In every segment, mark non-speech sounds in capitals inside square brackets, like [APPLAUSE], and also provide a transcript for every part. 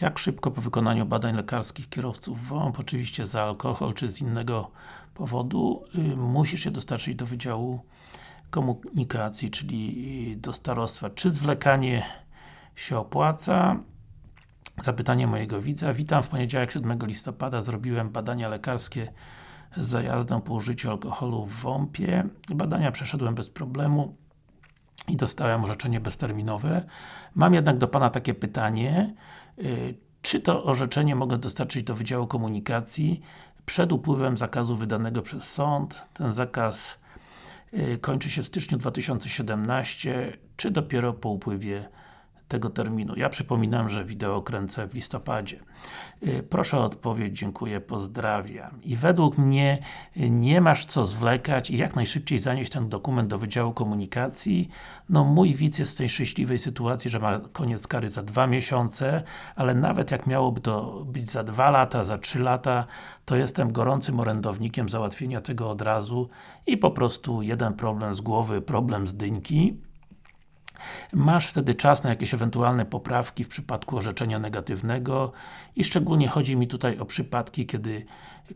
Jak szybko po wykonaniu badań lekarskich kierowców WOMP, oczywiście za alkohol czy z innego powodu, y, musisz się dostarczyć do Wydziału Komunikacji, czyli do starostwa. Czy zwlekanie się opłaca? Zapytanie mojego widza. Witam, w poniedziałek 7 listopada zrobiłem badania lekarskie z zajazdą po użyciu alkoholu w WOMP-ie. Badania przeszedłem bez problemu i dostałem orzeczenie bezterminowe. Mam jednak do Pana takie pytanie, y, czy to orzeczenie mogę dostarczyć do Wydziału Komunikacji przed upływem zakazu wydanego przez sąd? Ten zakaz y, kończy się w styczniu 2017, czy dopiero po upływie tego terminu. Ja przypominam, że wideo kręcę w listopadzie. Y, proszę o odpowiedź, dziękuję, pozdrawiam. I według mnie y, nie masz co zwlekać i jak najszybciej zanieść ten dokument do Wydziału Komunikacji. No mój widz jest w tej szczęśliwej sytuacji, że ma koniec kary za dwa miesiące, ale nawet jak miałoby to być za dwa lata, za trzy lata, to jestem gorącym orędownikiem załatwienia tego od razu i po prostu jeden problem z głowy, problem z dyńki Masz wtedy czas na jakieś ewentualne poprawki w przypadku orzeczenia negatywnego i szczególnie chodzi mi tutaj o przypadki, kiedy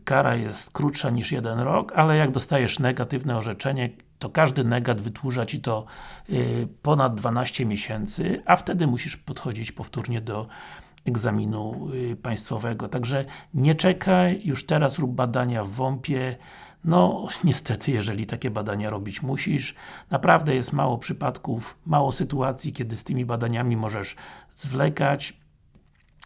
kara jest krótsza niż jeden rok, ale jak dostajesz negatywne orzeczenie, to każdy negat wytłurza Ci to yy, ponad 12 miesięcy, a wtedy musisz podchodzić powtórnie do egzaminu yy, państwowego. Także nie czekaj, już teraz rób badania w WOMP-ie, no, [LAUGHS] niestety, jeżeli takie badania robić musisz, naprawdę jest mało przypadków, mało sytuacji, kiedy z tymi badaniami możesz zwlekać.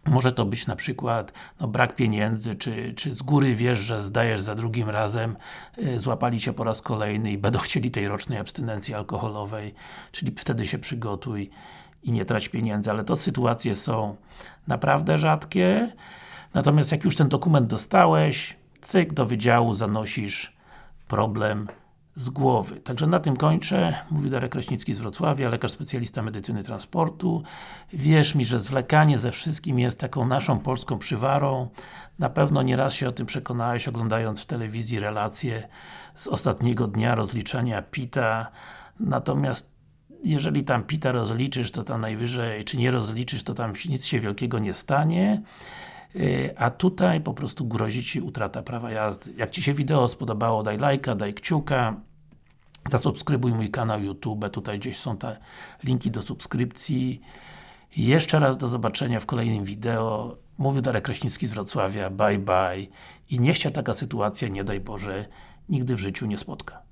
Może to być na przykład no, brak pieniędzy, czy, czy z góry wiesz, że zdajesz za drugim razem, yy, złapali Cię po raz kolejny i będą chcieli tej rocznej abstynencji alkoholowej, czyli wtedy się przygotuj i nie trać pieniędzy, ale to sytuacje są naprawdę rzadkie. Natomiast jak już ten dokument dostałeś, cyk, do wydziału zanosisz problem z głowy. Także na tym kończę. Mówi Darek Kraśnicki z Wrocławia, lekarz specjalista medycyny transportu. Wierz mi, że zwlekanie ze wszystkim jest taką naszą polską przywarą. Na pewno nieraz się o tym przekonałeś, oglądając w telewizji relacje z ostatniego dnia rozliczania PITA. Natomiast jeżeli tam PITA rozliczysz, to tam najwyżej, czy nie rozliczysz, to tam nic się wielkiego nie stanie. Y, a tutaj po prostu grozi Ci utrata prawa jazdy. Jak Ci się wideo spodobało, daj lajka, daj kciuka, zasubskrybuj mój kanał YouTube, tutaj gdzieś są te linki do subskrypcji. Jeszcze raz do zobaczenia w kolejnym wideo. Mówił Darek Kraśnicki z Wrocławia, bye bye i niech się taka sytuacja, nie daj Boże, nigdy w życiu nie spotka.